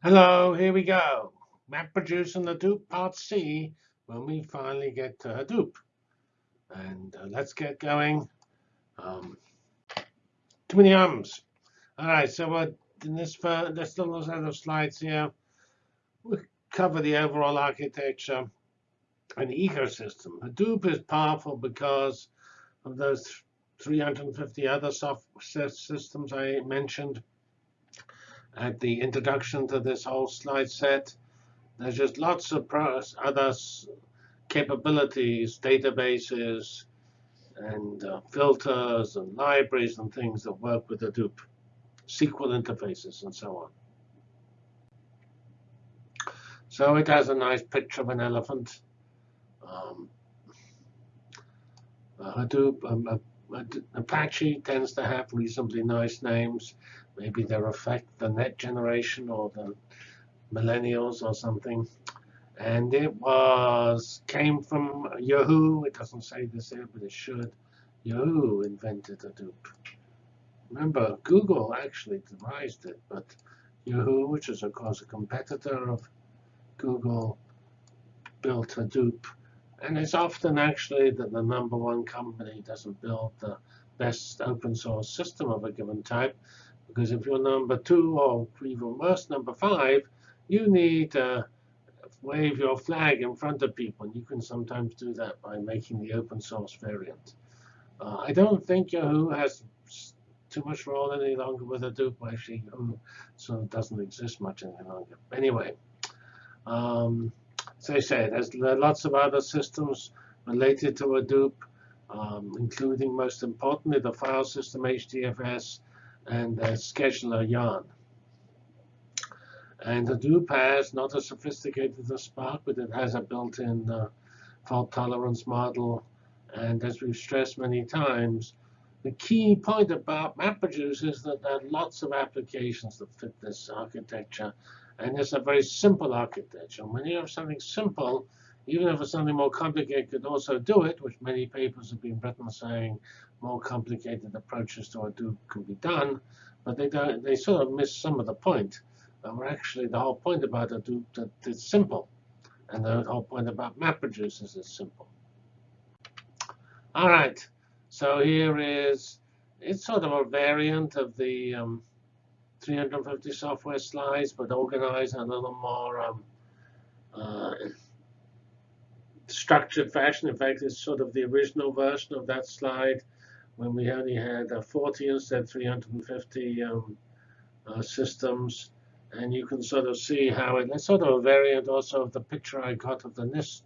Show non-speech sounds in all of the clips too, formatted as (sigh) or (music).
Hello, here we go. And the Hadoop Part C when we finally get to Hadoop. And uh, let's get going. Um, too many ums. All right, so uh, in this, uh, this little set of slides here, we cover the overall architecture and ecosystem. Hadoop is powerful because of those 350 other software systems I mentioned at the introduction to this whole slide set. There's just lots of other capabilities, databases, and uh, filters and libraries and things that work with Hadoop, SQL interfaces, and so on. So it has a nice picture of an elephant. Um, Hadoop, um, Apache tends to have reasonably nice names. Maybe they reflect the net generation or the millennials or something. And it was came from Yahoo. It doesn't say this here, but it should. Yahoo invented Hadoop. Remember, Google actually devised it, but Yahoo, which is of course a competitor of Google, built Hadoop. And it's often actually that the number one company doesn't build the best open source system of a given type. Because if you're number two or even worse, number five, you need to wave your flag in front of people. And you can sometimes do that by making the open source variant. Uh, I don't think Yahoo has too much role any longer with Hadoop. Actually, Yahoo so it doesn't exist much any longer. Anyway, um, as I said, there's lots of other systems related to Hadoop, um, including most importantly the file system HDFS and a scheduler yarn. And Hadoop has not as sophisticated as Spark, but it has a built-in uh, fault tolerance model. And as we've stressed many times, the key point about MapReduce is that there are lots of applications that fit this architecture. And it's a very simple architecture. When you have something simple, even if it's something more complicated could also do it, which many papers have been written saying more complicated approaches to Hadoop can be done, but they don't, they sort of miss some of the point. Um, actually, the whole point about Hadoop that it's simple, and the whole point about map MapReduce is simple. All right, so here is it's sort of a variant of the um, 350 software slides, but organized a little more um, uh, structured fashion. In fact, it's sort of the original version of that slide when we only had uh, 40 instead of 350 um, uh, systems. And you can sort of see how it, it's sort of a variant also of the picture I got of the NIST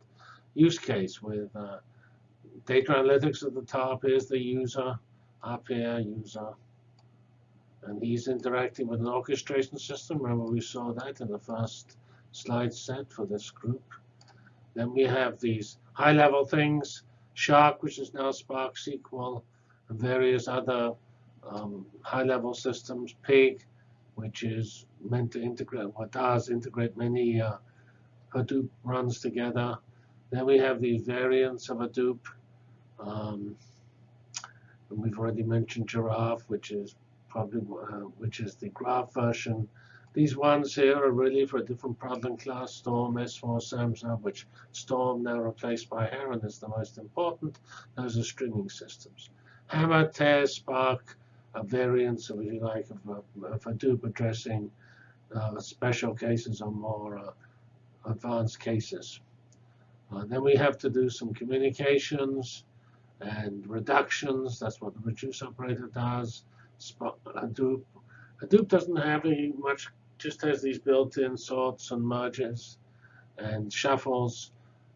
use case with uh, data analytics at the top is the user, up here, user. And he's interacting with an orchestration system. Remember, we saw that in the first slide set for this group. Then we have these high-level things, Shark, which is now Spark SQL, various other um, high-level systems, Pig, which is meant to integrate, what does integrate many uh, Hadoop runs together. Then we have the variants of Hadoop. Um, and we've already mentioned Giraph, which is probably uh, which is the graph version. These ones here are really for a different problem class, Storm, S4, Samza, which Storm now replaced by Heron is the most important. Those are streaming systems. Hama, Tez, Spark are variants, if you like, of, of Hadoop addressing uh, special cases or more uh, advanced cases. Uh, then we have to do some communications and reductions. That's what the reduce operator does. Hadoop, Hadoop doesn't have any much, just has these built-in sorts and merges and shuffles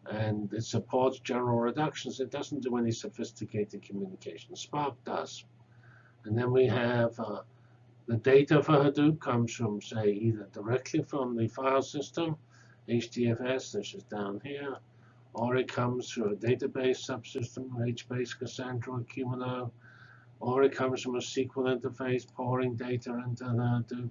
and it supports general reductions. It doesn't do any sophisticated communication. Spark does. And then we have uh, the data for Hadoop comes from, say, either directly from the file system, HDFS, this is down here, or it comes through a database subsystem, HBase, Cassandra, Cumulus, or it comes from a SQL interface pouring data into the Hadoop.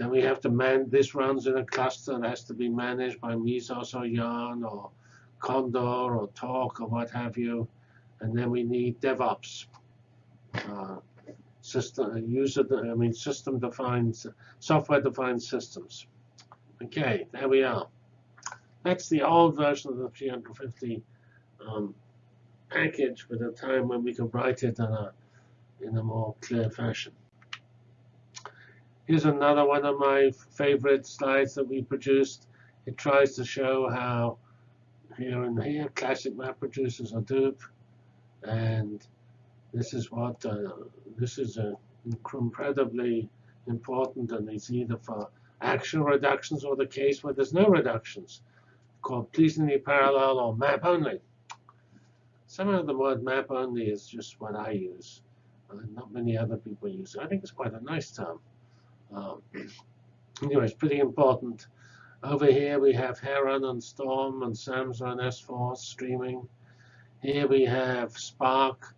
Then we have to man, this runs in a cluster that has to be managed by Mesos or Yarn or Condor or Torque or what have you. And then we need DevOps. Uh, system user, I mean system-defined, software-defined systems. Okay, there we are. That's the old version of the 350 um, package with a time when we could write it in a, in a more clear fashion. Here's another one of my favorite slides that we produced. It tries to show how here and here classic MapReduce is Hadoop, and this is what uh, this is a incredibly important, and it's either for action reductions or the case where there's no reductions, called pleasingly parallel or map only. Somehow the word map only is just what I use. Not many other people use it. I think it's quite a nice term. Um, anyway, it's pretty important. Over here we have Heron and Storm and Samza and S4 streaming. Here we have Spark,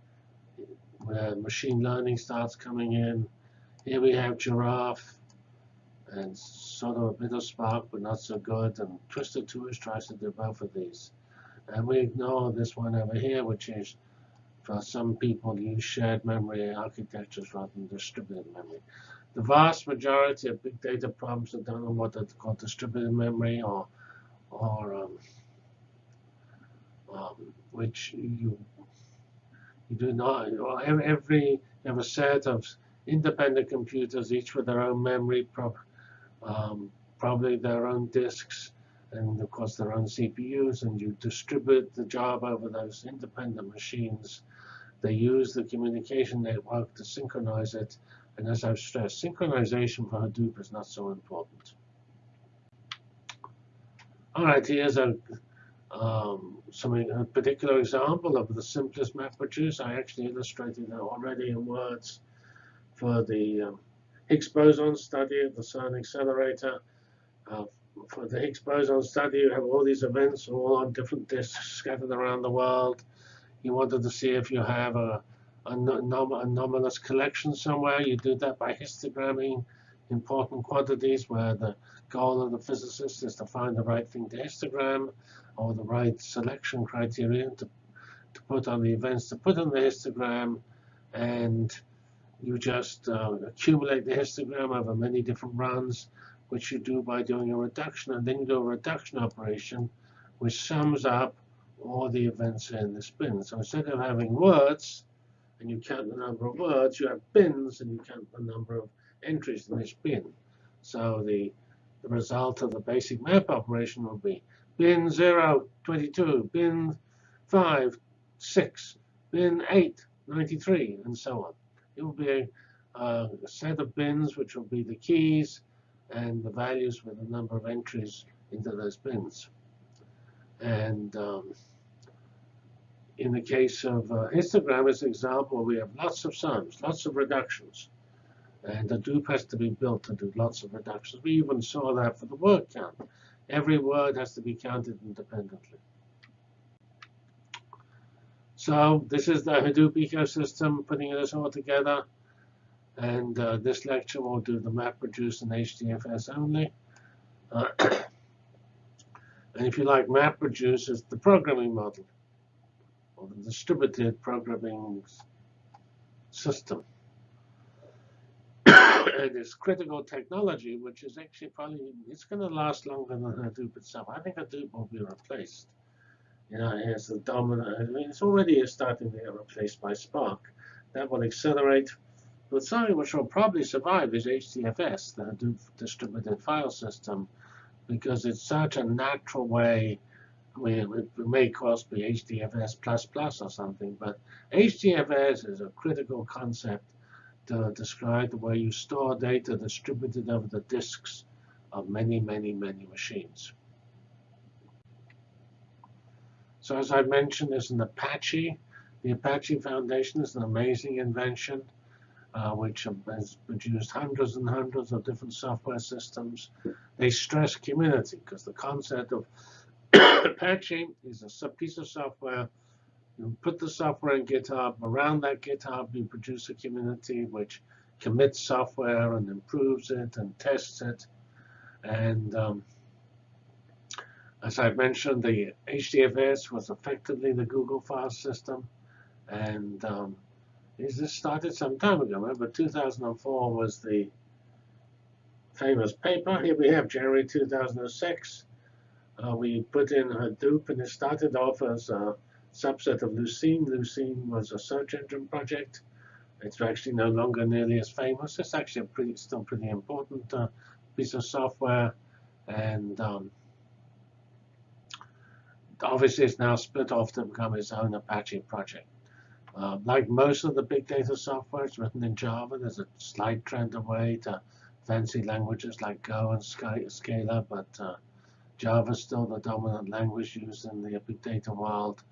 where machine learning starts coming in. Here we have Giraph, and sort of a bit of Spark, but not so good. And Twisted Twoish tries to do both of these. And we ignore this one over here, which is for some people use shared memory architectures rather than distributed memory. The vast majority of big data problems are done on what are called distributed memory or, or um, um, which you you do not. Every a set of independent computers, each with their own memory, um, probably their own disks, and of course their own CPUs, and you distribute the job over those independent machines. They use the communication network to synchronize it, and as I've stressed, synchronization for Hadoop is not so important. All right, here's a um, some a particular example of the simplest map MapReduce. I actually illustrated that already in words for the um, Higgs boson study at the CERN accelerator. Uh, for the Higgs boson study, you have all these events all on different disks scattered around the world. You wanted to see if you have a, a anomalous collection somewhere. You do that by histogramming important quantities where the goal of the physicist is to find the right thing to histogram or the right selection criterion to, to put on the events to put on the histogram. And you just uh, accumulate the histogram over many different runs which you do by doing a reduction, and then you do a reduction operation, which sums up all the events in the bin. So instead of having words, and you count the number of words, you have bins, and you count the number of entries in each bin. So the, the result of the basic map operation will be bin 0, 22, bin 5, 6, bin 8, 93, and so on. It will be a, a set of bins, which will be the keys, and the values with the number of entries into those bins. And um, in the case of uh, histogram as an example, we have lots of sums, lots of reductions. And the Hadoop has to be built to do lots of reductions. We even saw that for the word count. Every word has to be counted independently. So this is the Hadoop ecosystem, putting this all together. And uh, this lecture will do the MapReduce and HDFS only. Uh, (coughs) and if you like MapReduce, it's the programming model, or the distributed programming system. (coughs) and it's critical technology, which is actually probably, it's going to last longer than Hadoop itself. I think Hadoop will be replaced. You know, as the dominant, I mean, it's already starting to get replaced by Spark. That will accelerate but something which will probably survive is HDFS, the Hadoop distributed file system, because it's such a natural way. Mean, it may cost be HDFS++ or something, but HDFS is a critical concept to describe the way you store data distributed over the disks of many, many, many machines. So as I mentioned, there's an Apache. The Apache Foundation is an amazing invention uh, which has produced hundreds and hundreds of different software systems. They stress community because the concept of (coughs) Apache is a piece of software. You put the software in GitHub. Around that GitHub, you produce a community which commits software and improves it and tests it. And um, as I mentioned, the HDFS was effectively the Google file system. And um, this started some time ago. Remember, 2004 was the famous paper. Here we have January 2006. Uh, we put in Hadoop, and it started off as a subset of Lucene. Lucene was a search engine project. It's actually no longer nearly as famous. It's actually a pretty, still pretty important uh, piece of software. And um, obviously, it's now split off to become its own Apache project. Uh, like most of the big data software, it's written in Java. There's a slight trend away to fancy languages like Go and Scala, but uh, Java is still the dominant language used in the big data world.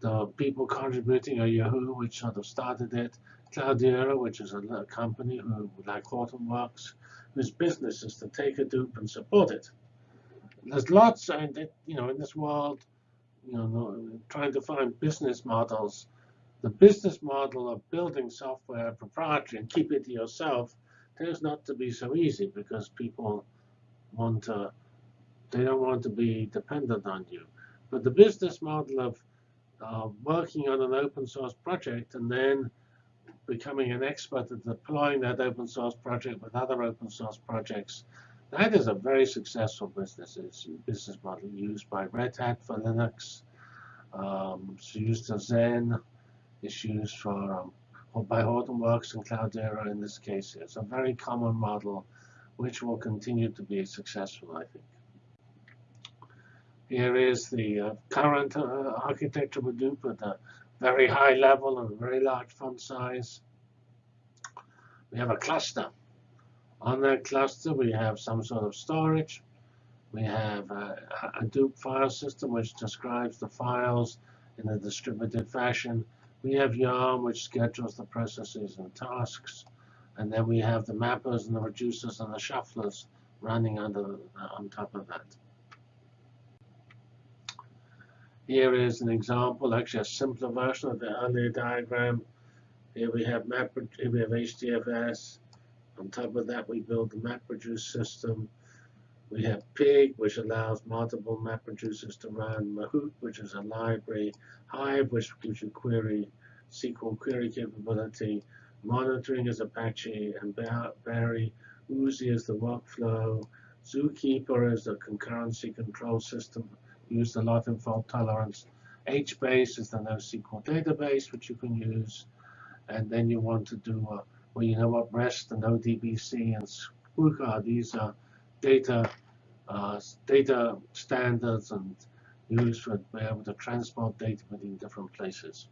The people contributing are Yahoo, which sort of started it, Cloudera, which is a, company who, like Hortonworks, whose business is to take Hadoop and support it. There's lots, and you know, in this world, you know, trying to find business models. The business model of building software proprietary and keep it to yourself tends not to be so easy because people want to, they don't want to be dependent on you. But the business model of uh, working on an open source project and then becoming an expert at deploying that open source project with other open source projects, that is a very successful business. Business model used by Red Hat for Linux. Um, it's used as Xen. It's used for um, by Hortonworks and Cloudera in this case. It's a very common model which will continue to be successful, I think. Here is the uh, current uh, architecture of Hadoop at a very high level and a very large font size. We have a cluster. On that cluster, we have some sort of storage. We have a Hadoop file system, which describes the files in a distributed fashion. We have Yarn, which schedules the processes and tasks. And then we have the mappers and the reducers and the shufflers running under uh, on top of that. Here is an example, actually a simpler version of the earlier diagram. Here we have map, here we have HDFS. On top of that, we build the MapReduce system. We have Pig, which allows multiple MapReducers to run. Mahout, which is a library. Hive, which gives you query, SQL query capability. Monitoring is Apache and Barry. Oozie is the workflow. Zookeeper is the concurrency control system used a lot in fault tolerance. HBase is the NoSQL database, which you can use. And then you want to do, uh, well, you know what, REST and ODBC and Squooka, these are data uh, data standards and used for be able to transport data between different places.